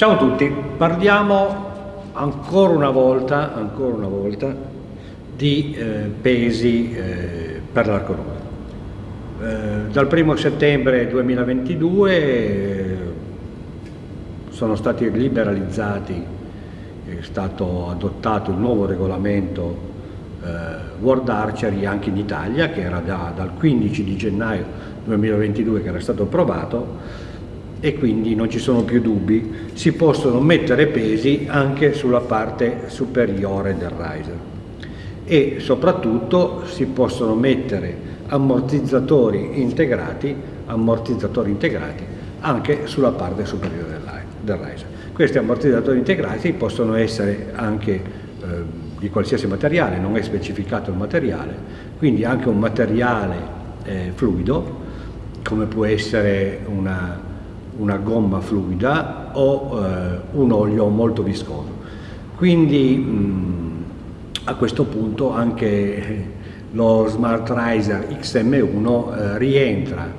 Ciao a tutti, parliamo ancora una volta, ancora una volta di eh, pesi eh, per l'arco nudo. Eh, dal 1 settembre 2022 eh, sono stati liberalizzati, è stato adottato il nuovo regolamento eh, World Archery anche in Italia che era da, dal 15 di gennaio 2022 che era stato approvato e quindi non ci sono più dubbi, si possono mettere pesi anche sulla parte superiore del riser e soprattutto si possono mettere ammortizzatori integrati, ammortizzatori integrati anche sulla parte superiore del riser. Questi ammortizzatori integrati possono essere anche eh, di qualsiasi materiale, non è specificato il materiale, quindi anche un materiale eh, fluido come può essere una, una gomma fluida o eh, un olio molto viscoso. Quindi mh, a questo punto anche lo Smart Riser XM1 eh, rientra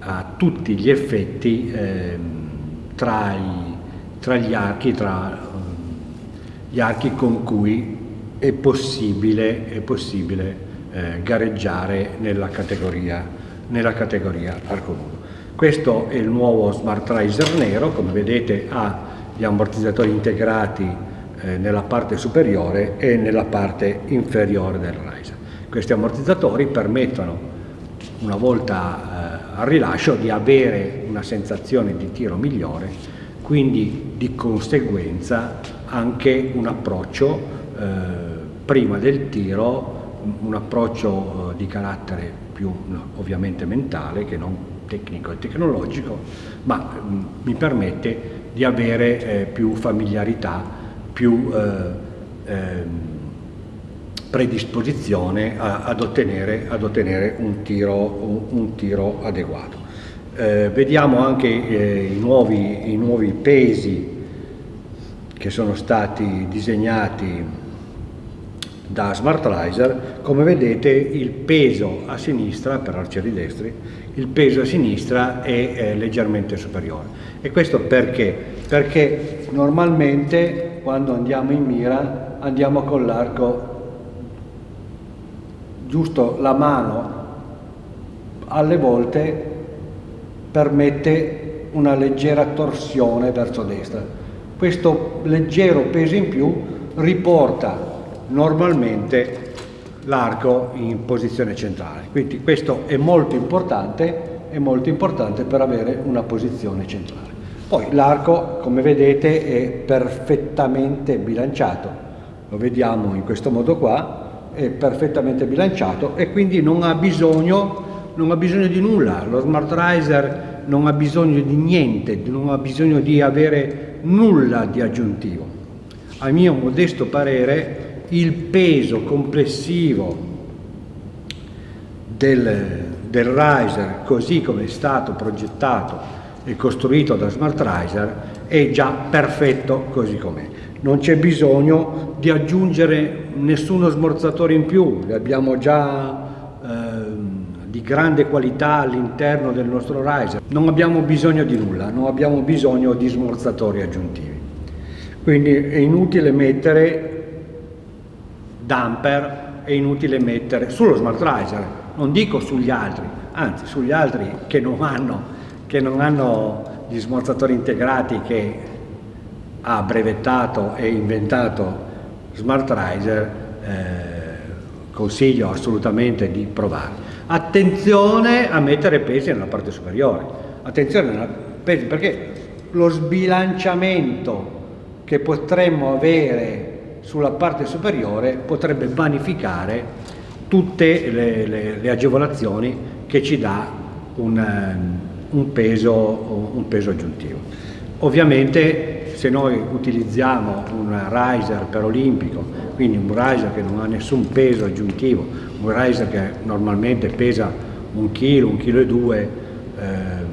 a tutti gli effetti eh, tra, i, tra, gli archi, tra gli archi con cui è possibile, è possibile eh, gareggiare nella categoria, nella categoria arco nudo. Questo è il nuovo Smart Riser nero, come vedete ha gli ammortizzatori integrati eh, nella parte superiore e nella parte inferiore del riser. Questi ammortizzatori permettono, una volta eh, al rilascio, di avere una sensazione di tiro migliore, quindi di conseguenza anche un approccio eh, prima del tiro, un approccio eh, di carattere più ovviamente mentale che non tecnico e tecnologico, ma mm, mi permette di avere eh, più familiarità, più eh, eh, predisposizione a, ad, ottenere, ad, ottenere, un tiro, un, un tiro adeguato. Eh, vediamo anche eh, i nuovi, i nuovi pesi che sono stati disegnati da Smartriser, come vedete il peso a sinistra, per arcieri destri, il peso a sinistra è, è leggermente superiore. E questo perché? Perché normalmente quando andiamo in mira andiamo con l'arco giusto la mano alle volte permette una leggera torsione verso destra. Questo leggero peso in più riporta normalmente l'arco in posizione centrale. Quindi questo è molto importante, è molto importante per avere una posizione centrale. Poi l'arco, come vedete, è perfettamente bilanciato. Lo vediamo in questo modo qua, è perfettamente bilanciato e quindi non ha bisogno, non ha bisogno di nulla. Lo Smart Riser non ha bisogno di niente, non ha bisogno di avere nulla di aggiuntivo. A mio modesto parere il peso complessivo del, del riser così come è stato progettato e costruito da Smart Riser è già perfetto così com'è. Non c'è bisogno di aggiungere nessuno smorzatore in più, li abbiamo già eh, di grande qualità all'interno del nostro riser. Non abbiamo bisogno di nulla, non abbiamo bisogno di smorzatori aggiuntivi. Quindi è inutile mettere damper è inutile mettere sullo Smart Riser, non dico sugli altri, anzi sugli altri che non hanno, che non hanno gli smorzatori integrati che ha brevettato e inventato Smart Riser, eh, consiglio assolutamente di provare. Attenzione a mettere pesi nella parte superiore, attenzione a pesi perché lo sbilanciamento che potremmo avere sulla parte superiore potrebbe vanificare tutte le, le, le agevolazioni che ci dà un, ehm, un, peso, un peso aggiuntivo. Ovviamente se noi utilizziamo un riser per olimpico, quindi un riser che non ha nessun peso aggiuntivo, un riser che normalmente pesa un chilo, un chilo e due, ehm,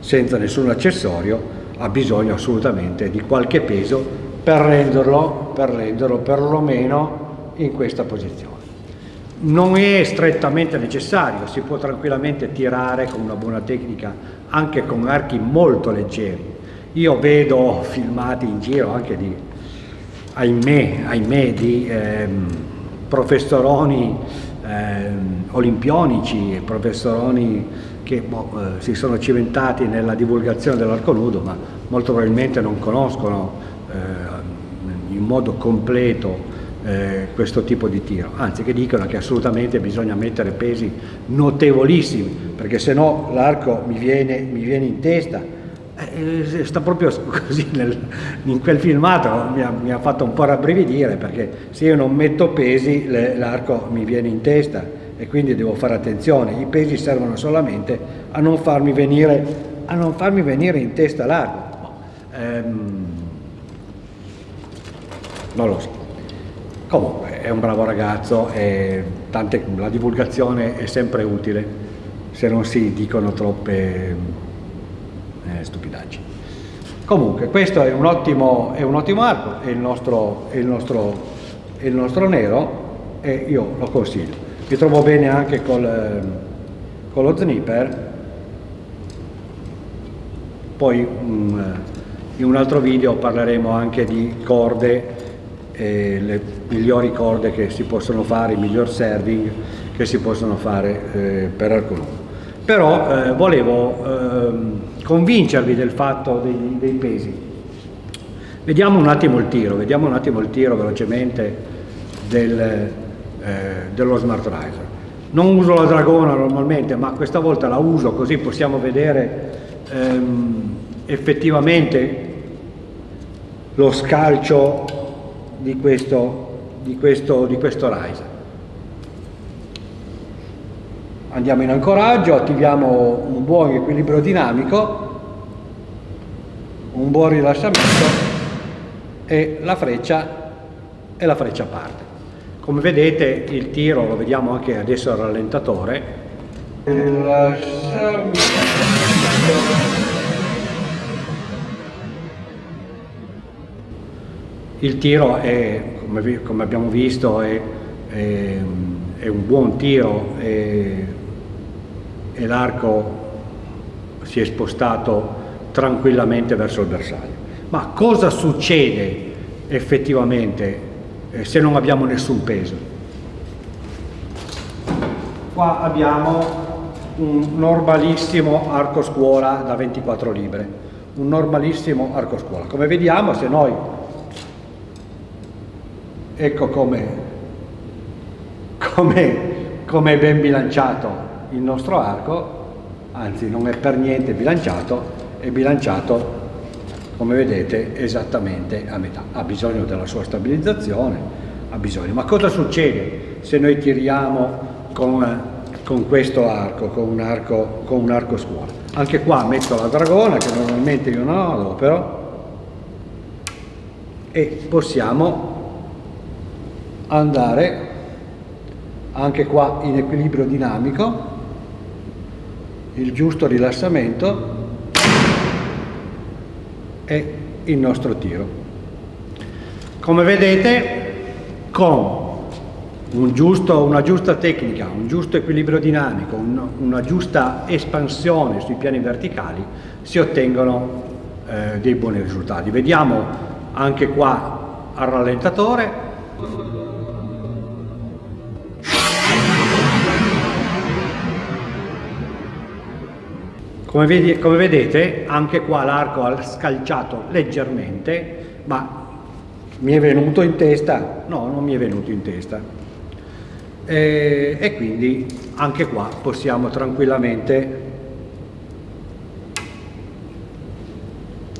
senza nessun accessorio, ha bisogno assolutamente di qualche peso per renderlo, per renderlo perlomeno in questa posizione. Non è strettamente necessario, si può tranquillamente tirare con una buona tecnica anche con archi molto leggeri. Io vedo filmati in giro anche di, ahimè, ahimè di ehm, professoroni ehm, olimpionici, professoroni che boh, eh, si sono cimentati nella divulgazione dell'arco nudo, ma molto probabilmente non conoscono eh, in modo completo eh, questo tipo di tiro, anzi che dicono che assolutamente bisogna mettere pesi notevolissimi, perché se no l'arco mi mi viene in testa, eh, sta proprio così nel, in quel filmato mi ha, mi ha, fatto un po' rabbrividire perché se io non metto pesi l'arco mi viene in testa e quindi devo fare attenzione, i pesi servono solamente a non farmi venire, non farmi venire in testa l'arco. Ehm, non lo so. Comunque è un bravo ragazzo e tante, la divulgazione è sempre utile se non si dicono troppe eh, stupidaggini. Comunque questo è un ottimo, è un ottimo arco, è il, nostro, è, il nostro, è il nostro nero e io lo consiglio. Mi trovo bene anche col, con lo snipper, poi um, in un altro video parleremo anche di corde e le migliori corde che si possono fare, i miglior serving che si possono fare eh, per alcuno. Però eh, volevo eh, convincervi del fatto dei, dei, pesi. Vediamo un attimo il tiro, vediamo un attimo il tiro velocemente del, eh, dello Smart Riser. Non uso la dragona normalmente, ma questa volta la uso così possiamo vedere ehm, effettivamente lo scalcio di questo, di questo, di questo riser. Andiamo in ancoraggio, attiviamo un buon equilibrio dinamico, un buon rilassamento e la freccia, e la freccia parte. Come vedete il tiro, lo vediamo anche adesso al rallentatore, Il tiro è, come, come abbiamo visto, è, è, è, un buon tiro e l'arco si è spostato tranquillamente verso il bersaglio. Ma cosa succede effettivamente eh, se non abbiamo nessun peso? Qua abbiamo un normalissimo arco scuola da 24 libre, un normalissimo arco scuola. Come vediamo se noi ecco come, come, come è ben bilanciato il nostro arco, anzi non è per niente bilanciato, è bilanciato come vedete esattamente a metà, ha bisogno della sua stabilizzazione, ha bisogno. Ma cosa succede se noi tiriamo con, con questo arco, con un arco, con un arco scuola? Anche qua metto la dragona che normalmente io non adopero e possiamo andare anche qua in equilibrio dinamico, il giusto rilassamento e il nostro tiro. Come vedete con un giusto, una giusta tecnica, un giusto equilibrio dinamico, un, una giusta espansione sui piani verticali si ottengono eh, dei buoni risultati. Vediamo anche qua al rallentatore Come, vedi, come vedete anche qua l'arco ha scalciato leggermente, ma mi è venuto in testa? No, non mi è venuto in testa. E, e quindi anche qua possiamo tranquillamente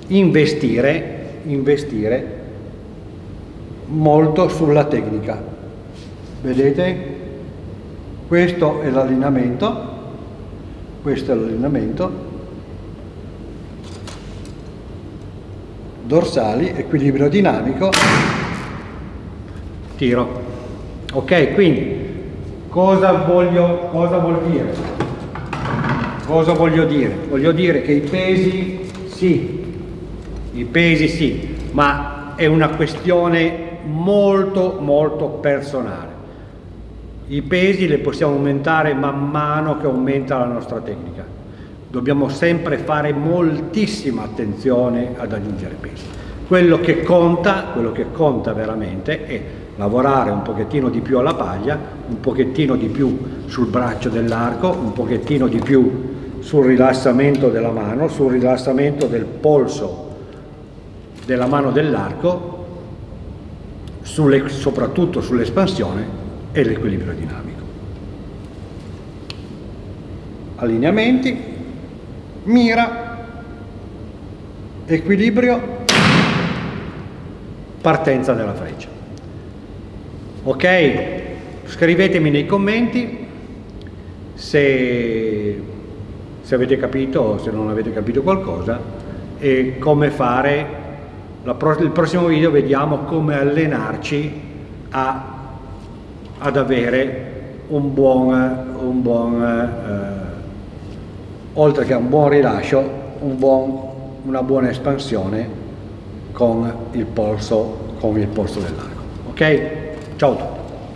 investire, investire molto sulla tecnica. Vedete? Questo è l'allineamento questo è l'allineamento dorsali equilibrio dinamico. Tiro. Ok quindi cosa voglio cosa vuol dire? Cosa voglio dire? Voglio dire che i pesi sì i pesi sì ma è una questione molto molto personale i pesi li possiamo aumentare man mano che aumenta la nostra tecnica. dobbiamo sempre fare moltissima attenzione ad aggiungere pesi. Quello che conta, quello che conta veramente è lavorare un pochettino di più alla paglia, un pochettino di più sul braccio dell'arco, un pochettino di più sul rilassamento della mano, sul rilassamento del polso della mano dell'arco, soprattutto sull'espansione e l'equilibrio dinamico. Allineamenti, mira, equilibrio, partenza della freccia. Ok? Scrivetemi nei commenti se, se avete capito o se non avete capito qualcosa e come fare Pro il prossimo video vediamo come allenarci a, ad avere un buon, un buon eh, oltre che un buon rilascio, un buon, una buona espansione con il polso, con il polso dell'arco. Ok? Ciao a tutti!